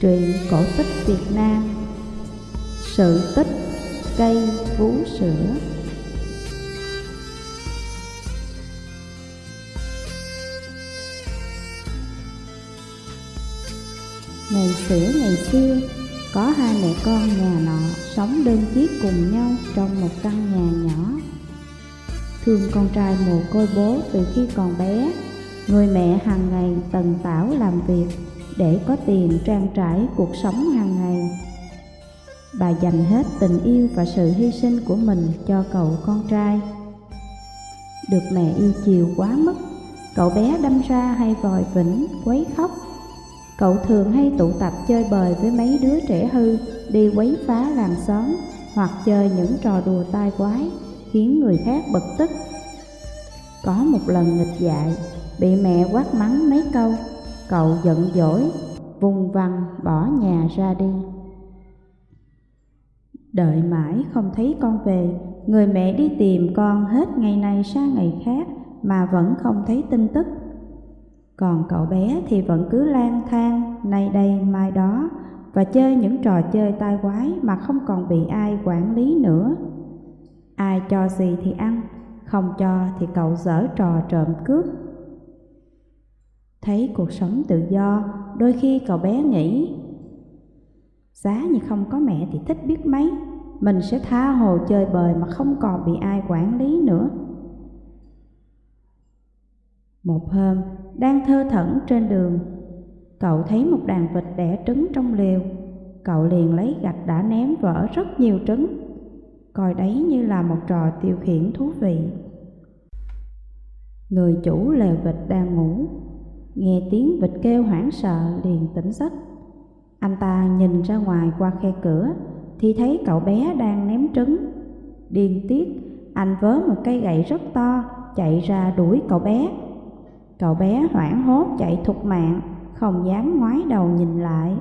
Truyện cổ tích Việt Nam. Sự tích cây vú sữa. Ngày xưa ngày xưa, có hai mẹ con nhà nọ sống đơn chiếc cùng nhau trong một căn nhà nhỏ. Thương con trai mồ côi bố từ khi còn bé, người mẹ hàng ngày tần tảo làm việc để có tiền trang trải cuộc sống hàng ngày. Bà dành hết tình yêu và sự hy sinh của mình cho cậu con trai. Được mẹ yêu chiều quá mức, cậu bé đâm ra hay vòi vĩnh, quấy khóc. Cậu thường hay tụ tập chơi bời với mấy đứa trẻ hư, đi quấy phá làng xóm, hoặc chơi những trò đùa tai quái, khiến người khác bực tức. Có một lần nghịch dại, bị mẹ quát mắng mấy câu, Cậu giận dỗi, vùng vằng bỏ nhà ra đi. Đợi mãi không thấy con về, người mẹ đi tìm con hết ngày này sang ngày khác mà vẫn không thấy tin tức. Còn cậu bé thì vẫn cứ lang thang, nay đây mai đó, và chơi những trò chơi tai quái mà không còn bị ai quản lý nữa. Ai cho gì thì ăn, không cho thì cậu dở trò trộm cướp Thấy cuộc sống tự do, đôi khi cậu bé nghĩ Giá như không có mẹ thì thích biết mấy Mình sẽ tha hồ chơi bời mà không còn bị ai quản lý nữa. Một hôm, đang thơ thẩn trên đường Cậu thấy một đàn vịt đẻ trứng trong lều, Cậu liền lấy gạch đã ném vỡ rất nhiều trứng Coi đấy như là một trò tiêu khiển thú vị. Người chủ lều vịt đang ngủ. Nghe tiếng vịt kêu hoảng sợ, liền tỉnh giấc. Anh ta nhìn ra ngoài qua khe cửa, Thì thấy cậu bé đang ném trứng. Điên tiết, Anh vớ một cây gậy rất to, Chạy ra đuổi cậu bé. Cậu bé hoảng hốt chạy thục mạng, Không dám ngoái đầu nhìn lại.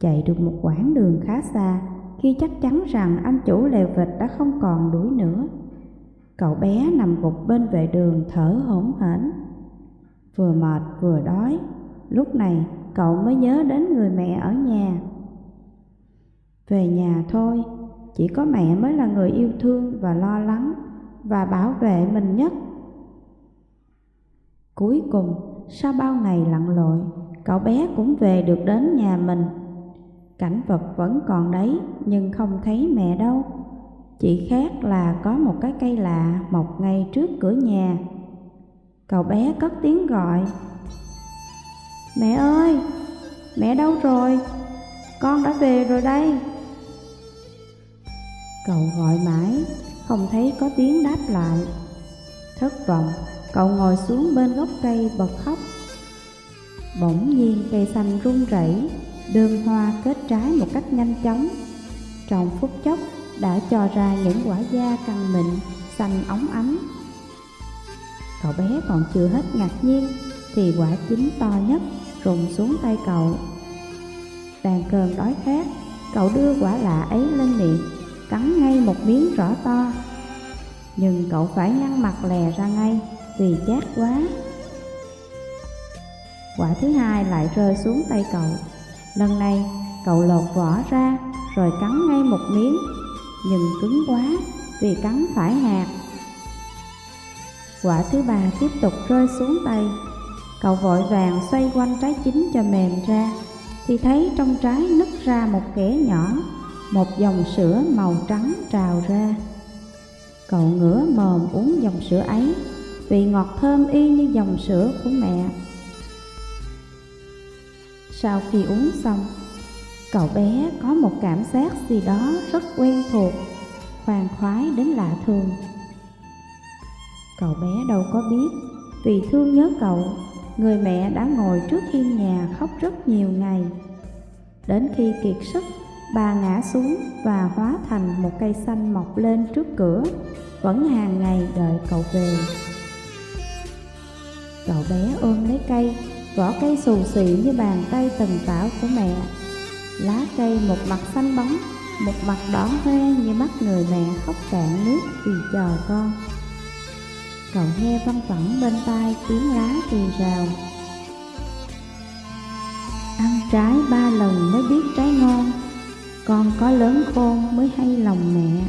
Chạy được một quãng đường khá xa, Khi chắc chắn rằng anh chủ lều vịt đã không còn đuổi nữa. Cậu bé nằm gục bên vệ đường thở hổn hển vừa mệt vừa đói. Lúc này cậu mới nhớ đến người mẹ ở nhà. Về nhà thôi, chỉ có mẹ mới là người yêu thương và lo lắng và bảo vệ mình nhất. Cuối cùng, sau bao ngày lặn lội, cậu bé cũng về được đến nhà mình. Cảnh vật vẫn còn đấy nhưng không thấy mẹ đâu. Chỉ khác là có một cái cây lạ mọc ngay trước cửa nhà Cậu bé cất tiếng gọi. Mẹ ơi, mẹ đâu rồi? Con đã về rồi đây. Cậu gọi mãi, không thấy có tiếng đáp lại. Thất vọng, cậu ngồi xuống bên gốc cây bật khóc. Bỗng nhiên cây xanh rung rẩy, đơm hoa kết trái một cách nhanh chóng. Trong phút chốc đã cho ra những quả da căng mịn, xanh óng ánh. Cậu bé còn chưa hết ngạc nhiên, Thì quả chín to nhất rụng xuống tay cậu. Đang cơn đói khát, Cậu đưa quả lạ ấy lên miệng, Cắn ngay một miếng rõ to. Nhưng cậu phải nhăn mặt lè ra ngay, Vì chát quá. Quả thứ hai lại rơi xuống tay cậu. Lần này, cậu lột vỏ ra, Rồi cắn ngay một miếng. Nhưng cứng quá, Vì cắn phải hạt. Quả thứ ba tiếp tục rơi xuống tay. Cậu vội vàng xoay quanh trái chín cho mềm ra. Thì thấy trong trái nứt ra một kẽ nhỏ, Một dòng sữa màu trắng trào ra. Cậu ngửa mồm uống dòng sữa ấy Vị ngọt thơm y như dòng sữa của mẹ. Sau khi uống xong, Cậu bé có một cảm giác gì đó rất quen thuộc, Khoan khoái đến lạ thường. Cậu bé đâu có biết, vì thương nhớ cậu, người mẹ đã ngồi trước hiên nhà khóc rất nhiều ngày. Đến khi kiệt sức, bà ngã xuống và hóa thành một cây xanh mọc lên trước cửa, vẫn hàng ngày đợi cậu về. Cậu bé ôm lấy cây, vỏ cây xù xị như bàn tay tần tảo của mẹ. Lá cây một mặt xanh bóng, một mặt đỏ hoe như mắt người mẹ khóc cạn nước vì chờ con. Cậu nghe văng vẳng bên tai tiếng lá rì rào. Ăn trái ba lần mới biết trái ngon, Con có lớn khôn mới hay lòng mẹ.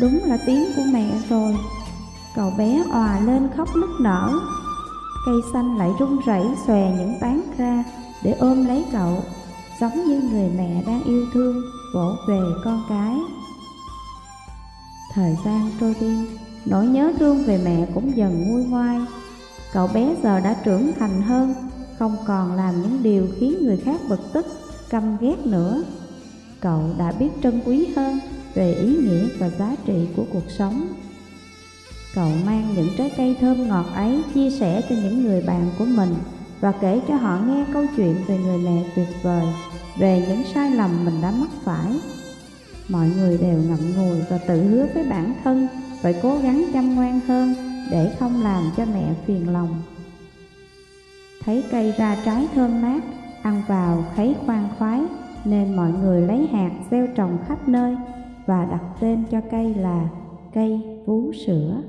Đúng là tiếng của mẹ rồi, Cậu bé òa lên khóc nức nở. Cây xanh lại rung rẩy xòe những tán ra Để ôm lấy cậu. Giống như người mẹ đang yêu thương Vỗ về con cái. Thời gian trôi đi Nỗi nhớ thương về mẹ cũng dần nguôi ngoai. Cậu bé giờ đã trưởng thành hơn Không còn làm những điều khiến người khác bực tức, căm ghét nữa. Cậu đã biết trân quý hơn về ý nghĩa và giá trị của cuộc sống. Cậu mang những trái cây thơm ngọt ấy chia sẻ cho những người bạn của mình Và kể cho họ nghe câu chuyện về người mẹ tuyệt vời. Về những sai lầm mình đã mắc phải Mọi người đều ngậm ngùi và tự hứa với bản thân Phải cố gắng chăm ngoan hơn để không làm cho mẹ phiền lòng. Thấy cây ra trái thơm mát, ăn vào thấy khoan khoái Nên mọi người lấy hạt gieo trồng khắp nơi Và đặt tên cho cây là cây vú sữa.